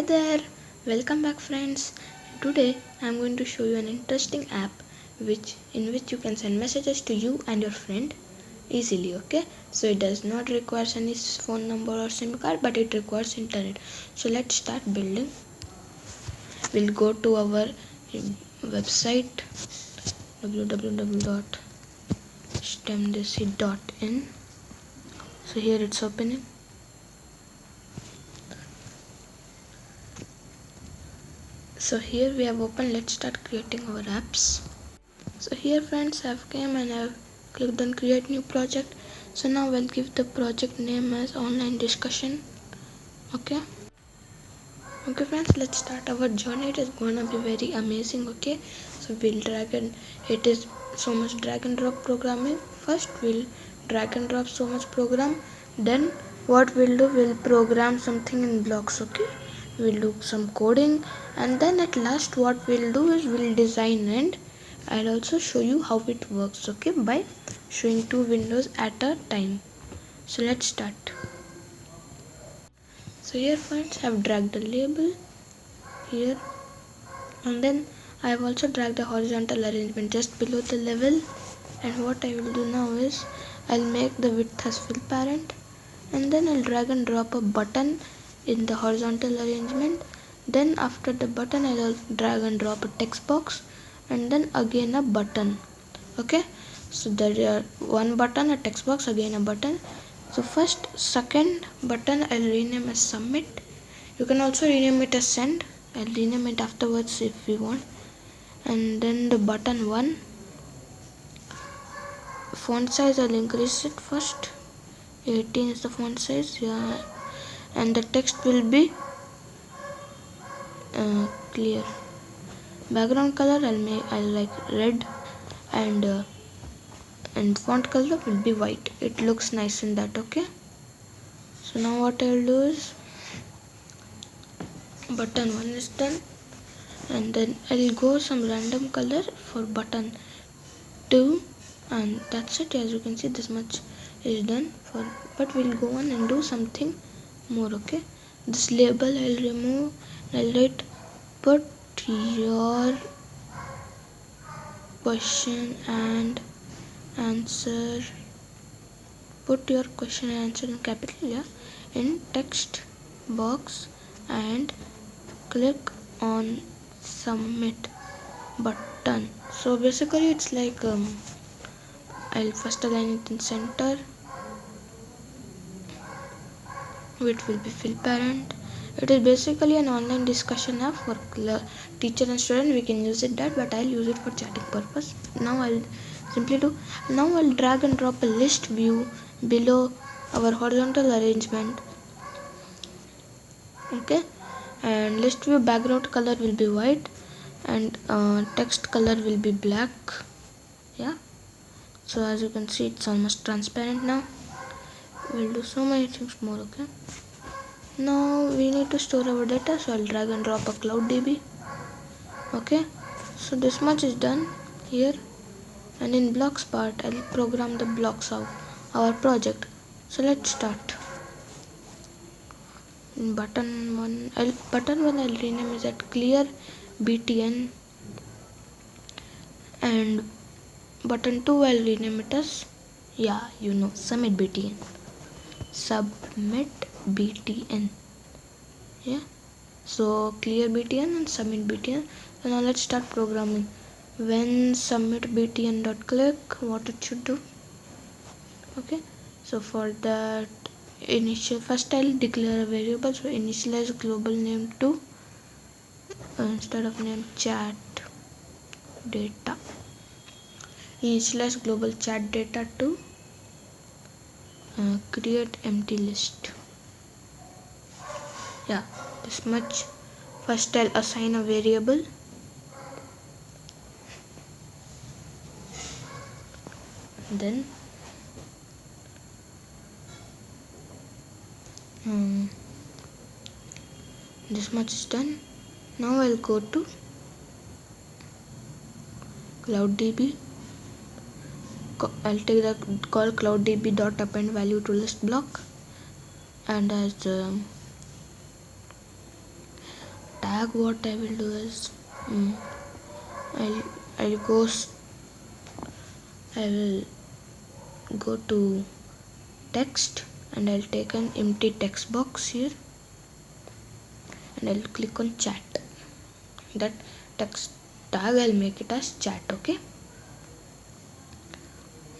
Hi there, welcome back friends. Today I am going to show you an interesting app which in which you can send messages to you and your friend easily okay? So it does not require any phone number or sim card but it requires internet. So let's start building. We'll go to our um, website www.stemdesi.in so here it's opening so here we have opened let's start creating our apps. So here friends I've came and I've clicked on create new project. So now we'll give the project name as online discussion. Okay? Okay friends let's start our journey. It is gonna be very amazing okay? So we'll drag and it is so much drag and drop programming. First we'll drag and drop so much program. Then what we'll do we'll program something in blocks okay we'll do some coding and then at last what we'll do is we'll design and I'll also show you how it works okay by showing two windows at a time. So let's start. So here friends I've dragged the label here and then I have also dragged the horizontal arrangement just below the level and what I will do now is I'll make the width as fill parent and then I'll drag and drop a button in the horizontal arrangement then after the button I'll drag and drop a text box and then again a button. Okay? So there are one button a text box again a button. So first second button I'll rename as submit. You can also rename it as send. I'll rename it afterwards if you want. And then the button one. Font size I'll increase it first. 18 is the font size yeah and the text will be uh, clear. Background color I'll make I'll like red and uh, and font color will be white. It looks nice in that okay? So now what I'll do is button 1 is done and then I'll go some random color for button 2 and that's it. As you can see this much is done for but we'll go on and do something more okay this label I'll remove. I'll write put your question and answer. Put your question and answer in capital yeah in text box and click on submit button. So basically it's like um, I'll first align it in center which will be fill parent it is basically an online discussion app for teacher and student. We can use it that but I'll use it for chatting purpose. Now I'll simply do now I'll drag and drop a list view below our horizontal arrangement. Okay? And list view background color will be white and uh, text color will be black. Yeah? So as you can see it's almost transparent now we'll do so many things more okay? Now we need to store our data so I'll drag and drop a cloud DB okay? So this much is done here and in blocks part I'll program the blocks of our project. So let's start. In button 1 I'll button 1 I'll rename is at clear btn and button 2 I'll rename it as yeah you know submit btn submit btn yeah? So clear btn and submit btn so now let's start programming. When submit btn dot click what it should do? Okay? So for that initial first I'll declare a variable. So initialize global name to uh, instead of name chat data. Initialize global chat data to uh, create empty list. Yeah this much. First I'll assign a variable. Then um, this much is done. Now I'll go to CloudDB I'll take the call CloudDB dot append value to list block and as um, tag what I will do is um, I'll I'll go I will go to text and I'll take an empty text box here and I'll click on chat. That text tag I'll make it as chat okay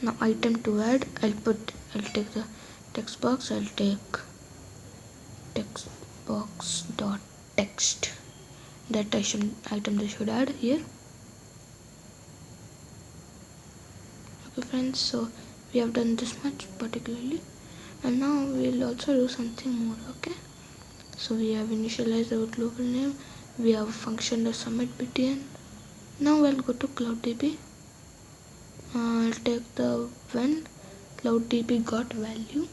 now item to add I'll put I'll take the text box I'll take text box dot text. That item item they should add here. Okay friends so we have done this much particularly. And now we'll also do something more okay? So we have initialized our global name. We have function to submit btn now we'll go to CloudDB uh, I'll take the when CloudDB got value.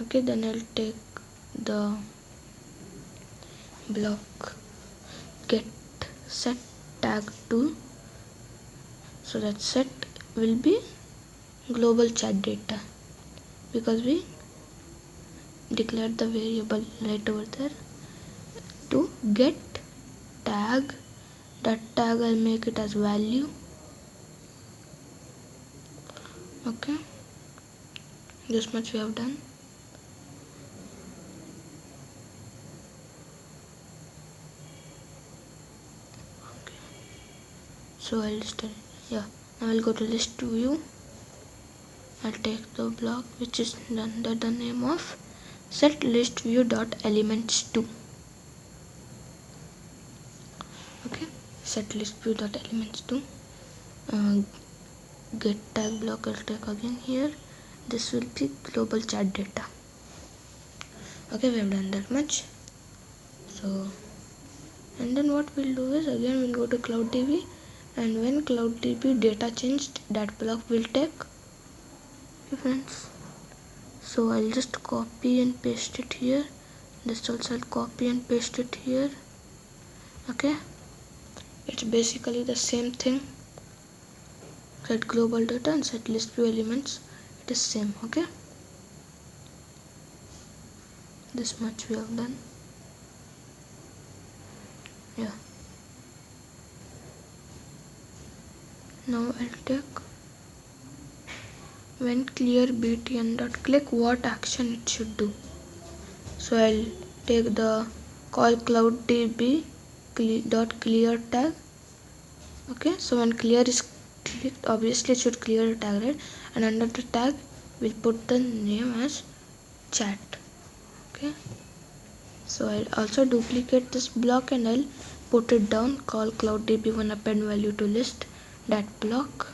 Okay then I'll take the block get set tag to so that set will be global chat data because we declared the variable right over there. To get tag that tag I'll make it as value okay. This much we have done. Okay. So I'll start yeah. Now I'll go to list view I'll take the block which is under the name of set list view dot elements 2 okay. Set list view dot elements 2 uh, get tag block I'll take again here. This will be global chat data. Okay we have done that much. So and then what we'll do is again we'll go to CloudDB and when CloudDB data changed that block will take. Friends. So I'll just copy and paste it here. This also I'll copy and paste it here. Okay? It's basically the same thing set global data and set list view elements. It is same okay? This much we have done. Yeah. Now I'll take when clear btn dot click what action it should do. So I'll take the call cloud db dot clear tag. Okay so when clear is clicked obviously it should clear the tag right and under the tag we'll put the name as chat. Okay? So I'll also duplicate this block and I'll put it down. Call cloud db one append value to list that block.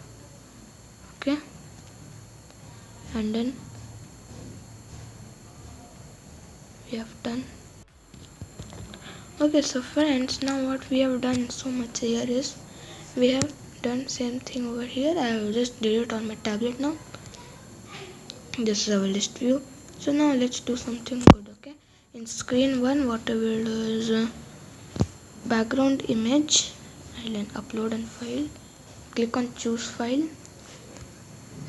Okay? And then we have done. Okay so friends now what we have done so much here is we have done same thing over here. I will just did it on my tablet now. This is our list view. So now let's do something good okay? In screen one what I will do is uh, background image I'll then upload and file. Click on choose file.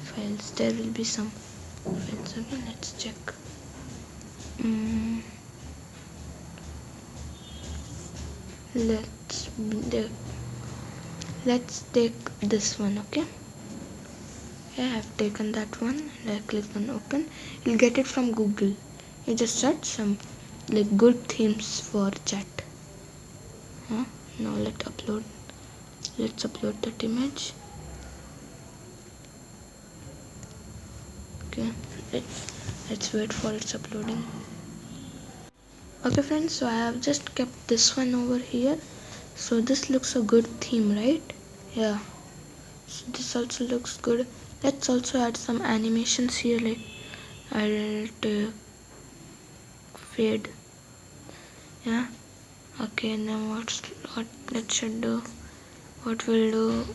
Files there will be some files again. Let's check. Mm. let's let's take this one okay? Yeah I've taken that one. And I click on open. You'll get it from Google. You just search some like good themes for chat. Huh? now let's upload. Let's upload that image. Okay let's, let's wait for its uploading. Okay friends so I have just kept this one over here. So this looks a good theme right yeah. So this also looks good. Let's also add some animations here like I'll take uh, fade. Yeah. Okay now what's what let's should do? What we'll do?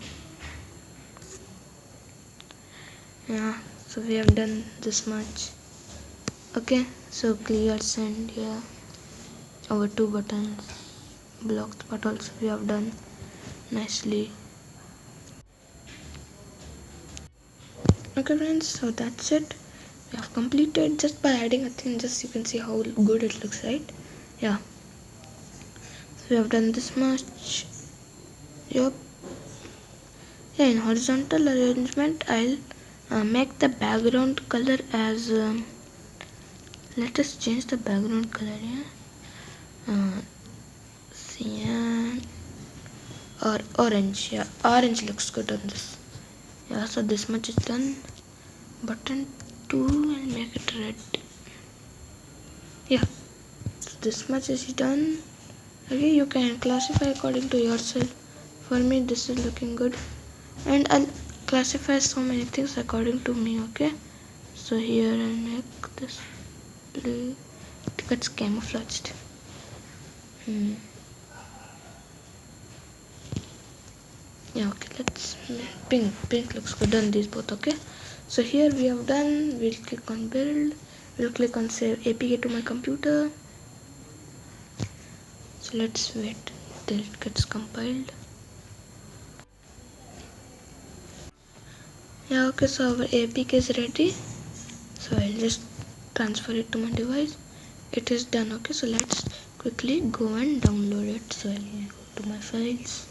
Yeah so we have done this much. Okay so clear send here our two buttons blocks but also we have done nicely okay friends so that's it. We have completed just by adding a thing just you can see how good it looks right? Yeah. We have done this much. Yep yeah in horizontal arrangement I'll uh, make the background color as um, let us change the background color yeah? Uh, cyan or orange yeah. Orange looks good on this yeah so this much is done. Button 2 and make it red. Yeah so this much is done. Okay you can classify according to yourself. For me this is looking good. And I'll classify so many things according to me okay? So here I'll make this blue. It gets camouflaged. Hmm. Yeah okay let's pink pink looks good on these both okay? So here we have done we'll click on build we'll click on save apk to my computer. So let's wait till it gets compiled. Yeah okay so our apk is ready. So i'll just transfer it to my device. It is done okay? So let's quickly go and download it. So i'll go to my files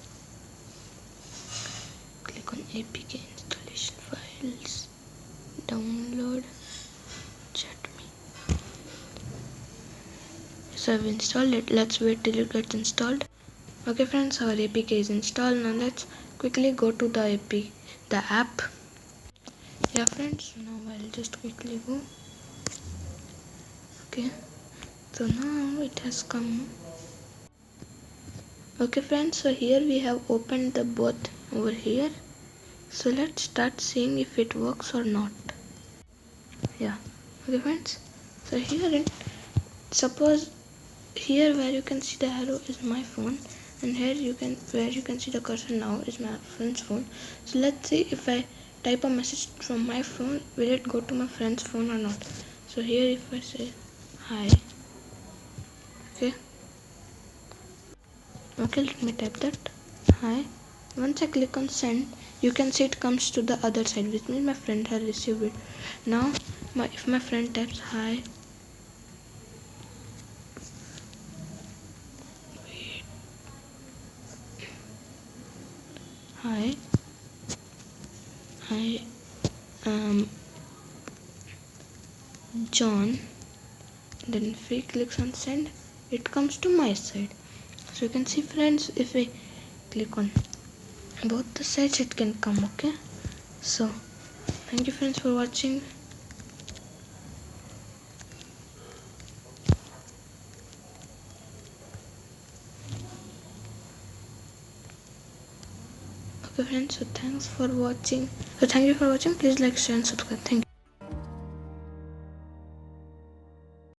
on apk installation files. Download. Chatme so I've installed it. Let's wait till it gets installed. Okay friends our apk is installed. Now let's quickly go to the ap the app. Yeah friends now I'll just quickly go. Okay. So now it has come. Okay friends so here we have opened the both over here so let's start seeing if it works or not. Yeah. Okay friends. So here it suppose here where you can see the arrow is my phone and here you can where you can see the cursor now is my friend's phone. So let's see if I type a message from my phone will it go to my friend's phone or not? So here if I say hi. Okay. Okay let me type that. Hi. Once I click on send you can see it comes to the other side which means my friend has received it. Now my if my friend types hi. Hi. Hi um John. Then if he clicks on send. It comes to my side. So you can see friends if we click on both the sides it can come okay? So thank you friends for watching. Okay friends so thanks for watching. So thank you for watching. Please like share and subscribe. Thank you